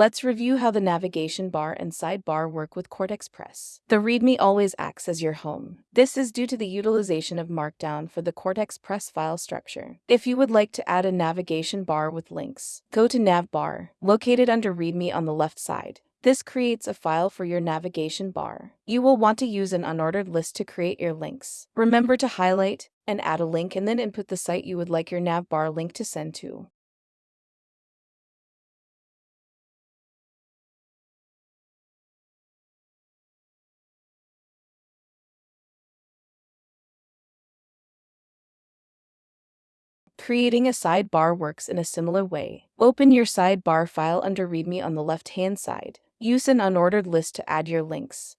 Let's review how the navigation bar and sidebar work with Cortex Press. The README always acts as your home. This is due to the utilization of Markdown for the Cortex Press file structure. If you would like to add a navigation bar with links, go to Navbar, located under README on the left side. This creates a file for your navigation bar. You will want to use an unordered list to create your links. Remember to highlight and add a link and then input the site you would like your navbar link to send to. Creating a sidebar works in a similar way. Open your sidebar file under README on the left-hand side. Use an unordered list to add your links.